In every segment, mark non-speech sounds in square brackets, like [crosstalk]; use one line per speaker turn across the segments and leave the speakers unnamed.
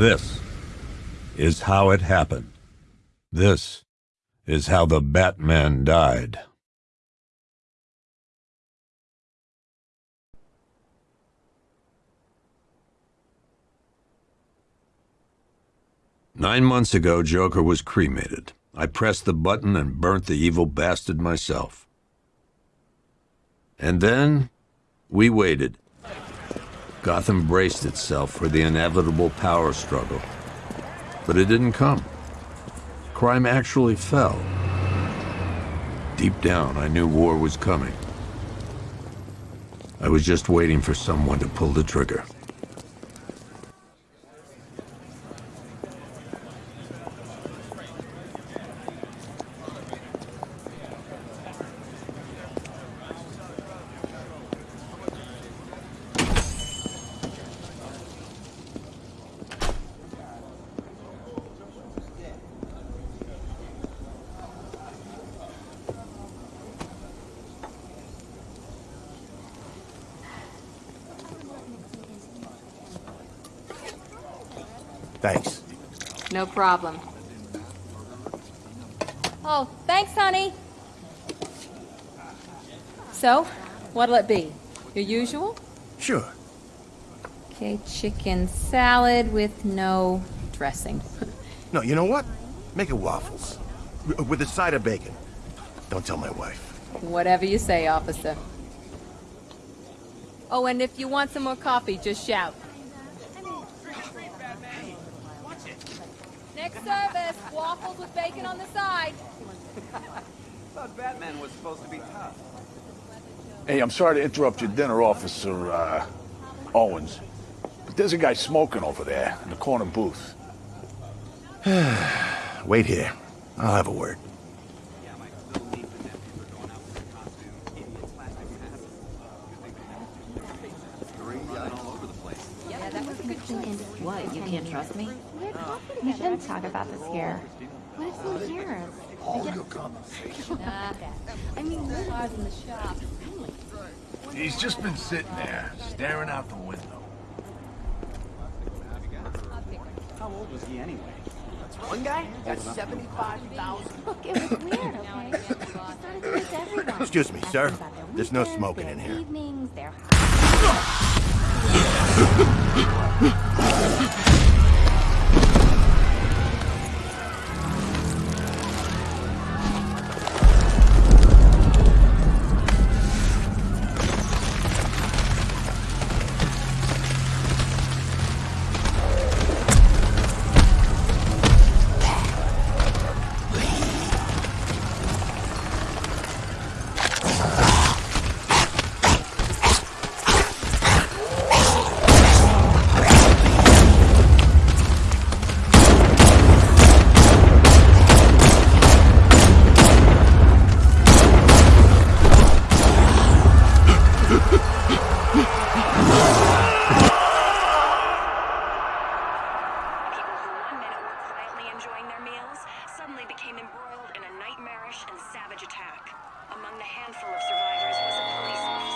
This is how it happened. This is how the Batman died. Nine months ago, Joker was cremated. I pressed the button and burnt the evil bastard myself. And then, we waited. Gotham braced itself for the inevitable power struggle. But it didn't come. Crime actually fell. Deep down, I knew war was coming. I was just waiting for someone to pull the trigger.
Thanks.
No problem. Oh, thanks, honey. So, what'll it be? Your usual?
Sure.
Okay, chicken salad with no dressing. [laughs]
No, you know what? Make it waffles. W- With a side of bacon. Don't tell my wife.
Whatever you say, officer. Oh, and if you want some more coffee, just shout. Next service, waffles with bacon on the side. [laughs]
thought Batman was supposed to be tough.
Hey, I'm sorry to interrupt your dinner, Officer, uh, Owens. But there's a guy smoking over there in the corner booth. [sighs]
Wait here. I'll have a word.
What, you can't trust me? You shouldn't talk about this here. What if he hears? [laughs]
I mean, we're in the shop.
He's just been sitting there, staring out the window.
How old was he anyway? That's one guy got 75,000.
Look, it was weird, okay? Started doing it everyone.
Excuse me, sir.
Asking about their
There's no smoking in here.
Evenings, their [laughs] [laughs]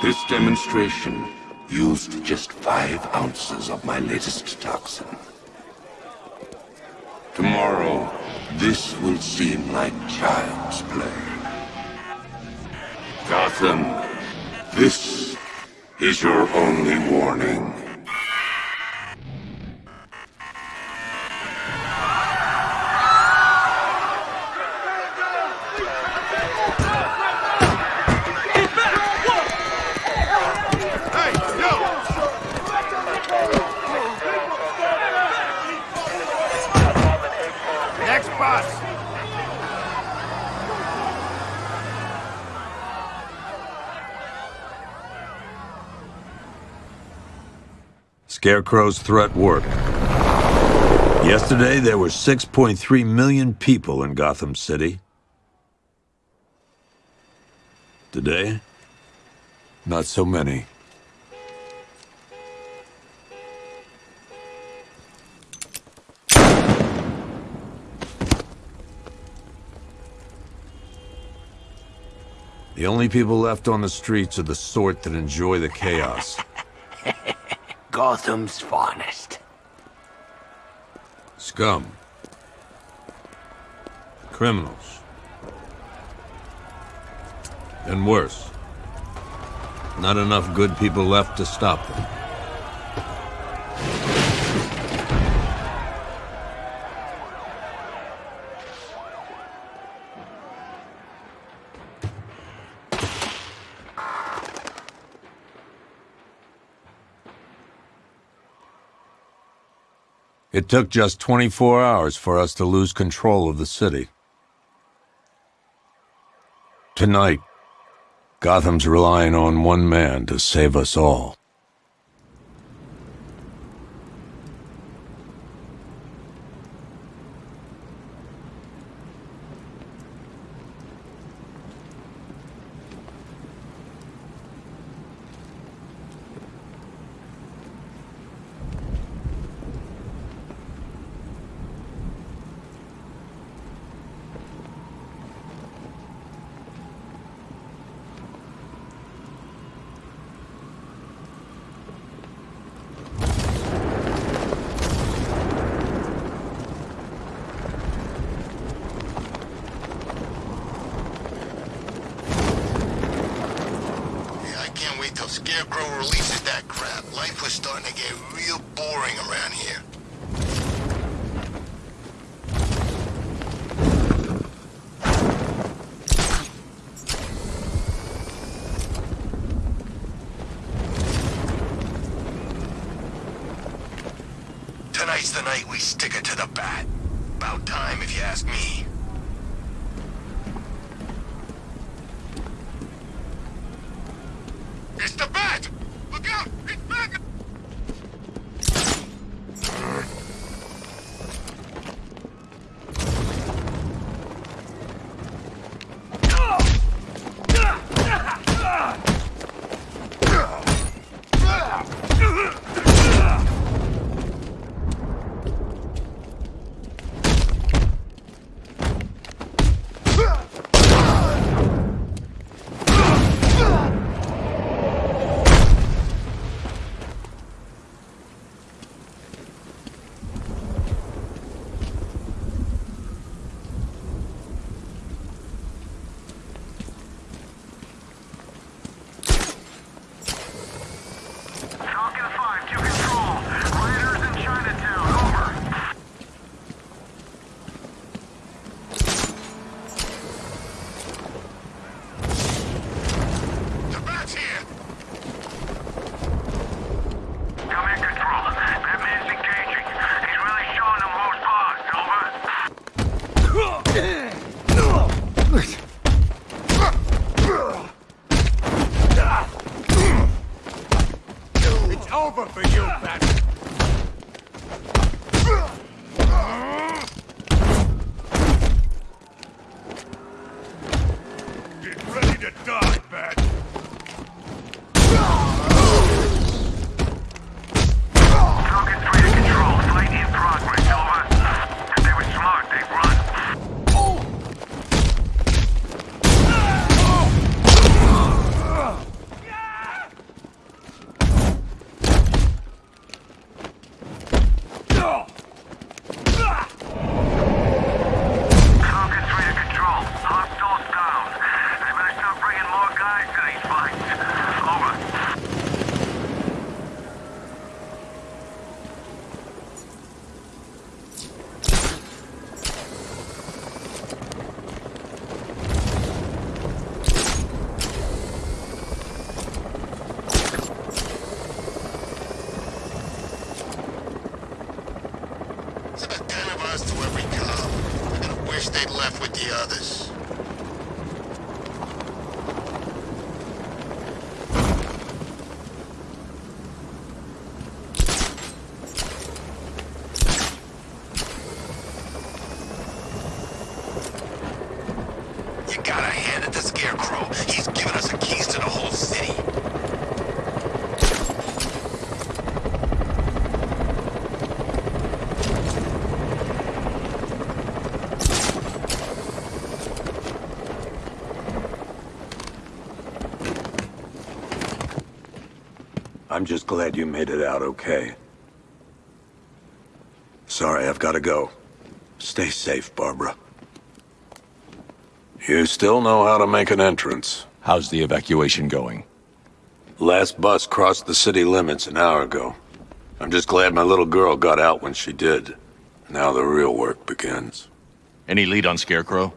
This demonstration used just five ounces of my latest toxin. Tomorrow, this will seem like child's play. Gotham, this is your only warning.
Scarecrow's threat worked. Yesterday, there were 6.3 million people in Gotham City. Today, not so many. The only people left on the streets are the sort that enjoy the chaos. [laughs]
Gotham's finest.
Scum. Criminals. And worse. Not enough good people left to stop them. It took just 24 hours for us to lose control of the city. Tonight, Gotham's relying on one man to save us all.
Yeah, I can't wait till Scarecrow releases that crap. Life was starting to get real boring around here. Tonight's the night we stick it to the bat. About time, if you ask me.
I'm just glad you made it out okay. Sorry, I've got to go. Stay safe, Barbara. You still know how to make an entrance.
How's the evacuation going?
Last bus crossed the city limits an hour ago. I'm just glad my little girl got out when she did. Now the real work begins.
Any lead on Scarecrow?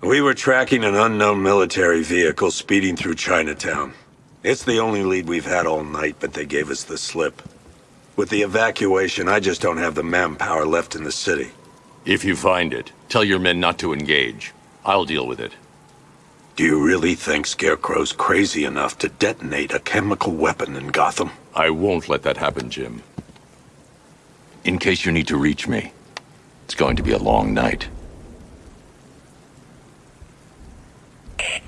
We were tracking an unknown military vehicle speeding through Chinatown. It's the only lead we've had all night, but they gave us the slip. With the evacuation, I just don't have the manpower left in the city.
If you find it, tell your men not to engage. I'll deal with it.
Do you really think Scarecrow's crazy enough to detonate a chemical weapon in Gotham?
I won't let that happen, Jim. In case you need to reach me, it's going to be a long night.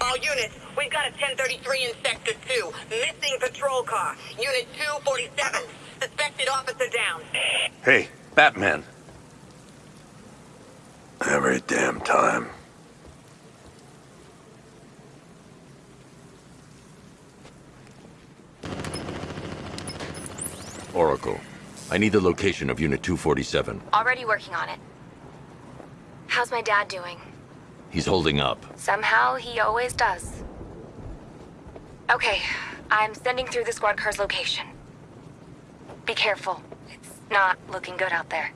All units, we've got a 1033 in Sector 2. Missing patrol car. Unit 247. Suspected officer down.
Hey, Batman. Every damn time.
Oracle, I need the location of Unit 247.
Already working on it. How's my dad doing?
He's holding up.
Somehow, he always does. Okay, I'm sending through the squad car's location. Be careful. It's not looking good out there.